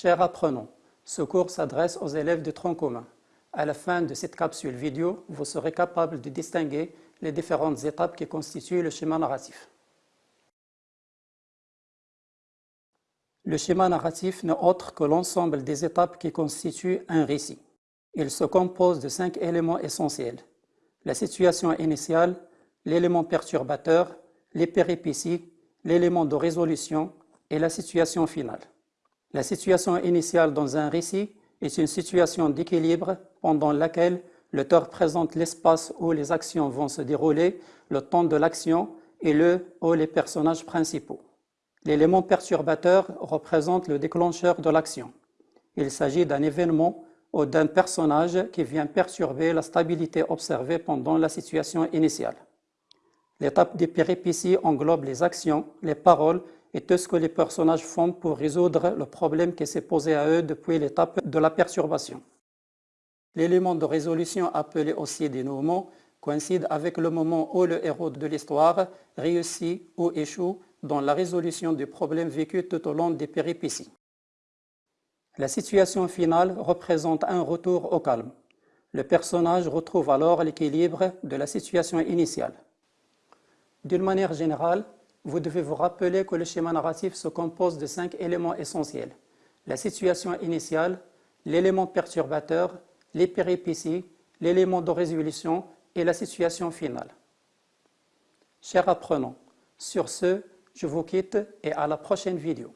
Chers apprenants, ce cours s'adresse aux élèves de tronc commun. À la fin de cette capsule vidéo, vous serez capable de distinguer les différentes étapes qui constituent le schéma narratif. Le schéma narratif n'est autre que l'ensemble des étapes qui constituent un récit. Il se compose de cinq éléments essentiels. La situation initiale, l'élément perturbateur, les péripéties, l'élément de résolution et la situation finale. La situation initiale dans un récit est une situation d'équilibre pendant laquelle l'auteur présente l'espace où les actions vont se dérouler, le temps de l'action et le ou les personnages principaux. L'élément perturbateur représente le déclencheur de l'action. Il s'agit d'un événement ou d'un personnage qui vient perturber la stabilité observée pendant la situation initiale. L'étape des péripéties englobe les actions, les paroles et tout ce que les personnages font pour résoudre le problème qui s'est posé à eux depuis l'étape de la perturbation. L'élément de résolution appelé aussi dénouement coïncide avec le moment où le héros de l'histoire réussit ou échoue dans la résolution du problème vécu tout au long des péripéties. La situation finale représente un retour au calme. Le personnage retrouve alors l'équilibre de la situation initiale. D'une manière générale, vous devez vous rappeler que le schéma narratif se compose de cinq éléments essentiels. La situation initiale, l'élément perturbateur, les péripéties, l'élément de résolution et la situation finale. Chers apprenants, sur ce, je vous quitte et à la prochaine vidéo.